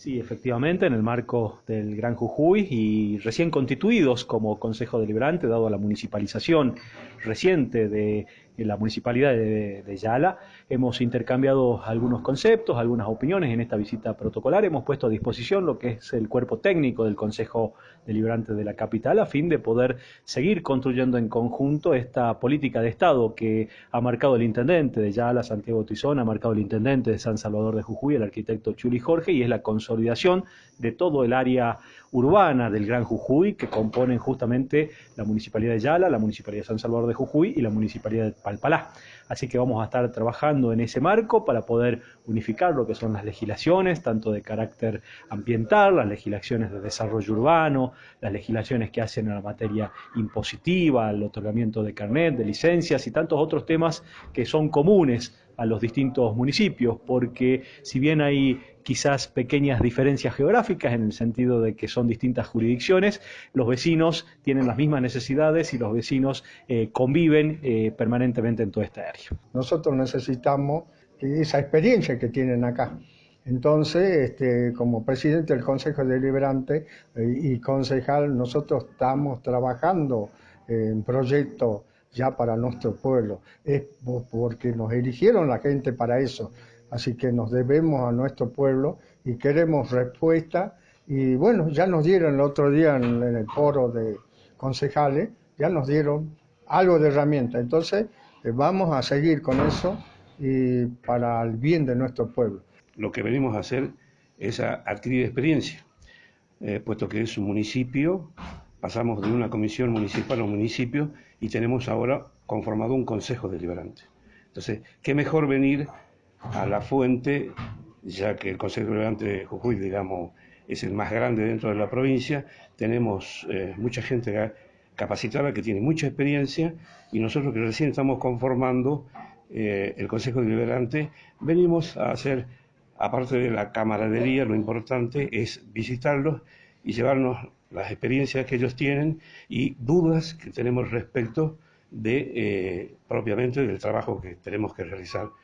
Sí, efectivamente, en el marco del Gran Jujuy y recién constituidos como Consejo Deliberante, dado la municipalización reciente de la Municipalidad de, Yala, hemos intercambiado algunos conceptos, algunas opiniones en esta visita protocolar, hemos puesto a disposición lo que es el cuerpo técnico del Consejo Deliberante de la capital a fin de poder seguir construyendo en conjunto esta política de Estado que ha marcado el intendente de Yala, Santiago Tizón, ha marcado el intendente de San Salvador de Jujuy, el arquitecto Chuli Jorge, y es la consolidación de todo el área urbana del Gran Jujuy que componen justamente la Municipalidad de Yala, la Municipalidad de San Salvador de Jujuy y la Municipalidad de Palpalá. Así que vamos a estar trabajando en ese marco para poder unificar lo que son las legislaciones, tanto de carácter ambiental, las legislaciones de desarrollo urbano, las legislaciones que hacen en la materia impositiva, el otorgamiento de carnet, de licencias y tantos otros temas que son comunes a los distintos municipios, porque si bien hay quizás pequeñas diferencias geográficas en el sentido de que son distintas jurisdicciones, los vecinos tienen las mismas necesidades y los vecinos eh, conviven eh, permanentemente en toda esta área. Nosotros necesitamos esa experiencia que tienen acá. Entonces, este, como presidente del Consejo Deliberante eh, y concejal, nosotros estamos trabajando en proyectos ya para nuestro pueblo. Es porque nos eligieron la gente para eso. Así que nos debemos a nuestro pueblo y queremos respuesta. Y bueno, ya nos dieron el otro día en, el foro de concejales, ya nos dieron algo de herramienta. Entonces, eh, vamos a seguir con eso y para el bien de nuestro pueblo. Lo que venimos a hacer es adquirir experiencia, eh, puesto que es un municipio, pasamos de una comisión municipal a un municipio y tenemos ahora conformado un consejo deliberante. Entonces, ¿qué mejor venir a la fuente, ya que el Consejo Deliberante de Jujuy, digamos, es el más grande dentro de la provincia, tenemos eh, mucha gente capacitada que tiene mucha experiencia y nosotros que recién estamos conformando eh, el Consejo Deliberante, venimos a hacer, aparte de la camaradería, lo importante es visitarlos y llevarnos las experiencias que ellos tienen y dudas que tenemos respecto de eh, propiamente del trabajo que tenemos que realizar